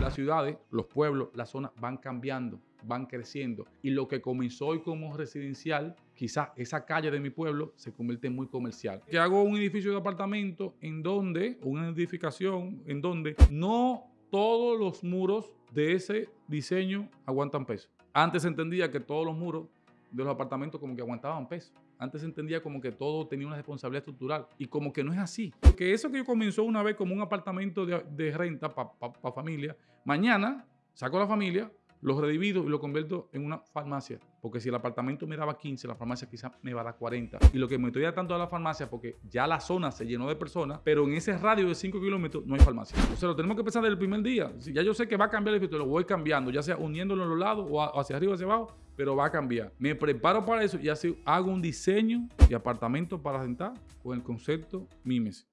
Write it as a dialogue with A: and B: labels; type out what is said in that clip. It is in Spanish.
A: las ciudades, los pueblos, las zonas van cambiando, van creciendo. Y lo que comenzó hoy como residencial, quizás esa calle de mi pueblo se convierte en muy comercial. Que hago un edificio de apartamento en donde, una edificación en donde no todos los muros de ese diseño aguantan peso. Antes entendía que todos los muros de los apartamentos como que aguantaban peso. Antes se entendía como que todo tenía una responsabilidad estructural y como que no es así. Porque eso que yo comenzó una vez como un apartamento de, renta para familia, mañana saco la familia, lo redivido y lo convierto en una farmacia. Porque si el apartamento me daba 15, la farmacia quizás me va a dar 40. Y lo que me estoy dando a la farmacia, porque ya la zona se llenó de personas, pero en ese radio de 5 kilómetros no hay farmacia. O sea, lo tenemos que pensar desde el primer día. Si ya yo sé que va a cambiar el efecto, lo voy cambiando, ya sea uniéndolo a los lados o hacia arriba o hacia abajo, pero va a cambiar. Me preparo para eso y así hago un diseño de apartamento para rentar con el concepto Mimes.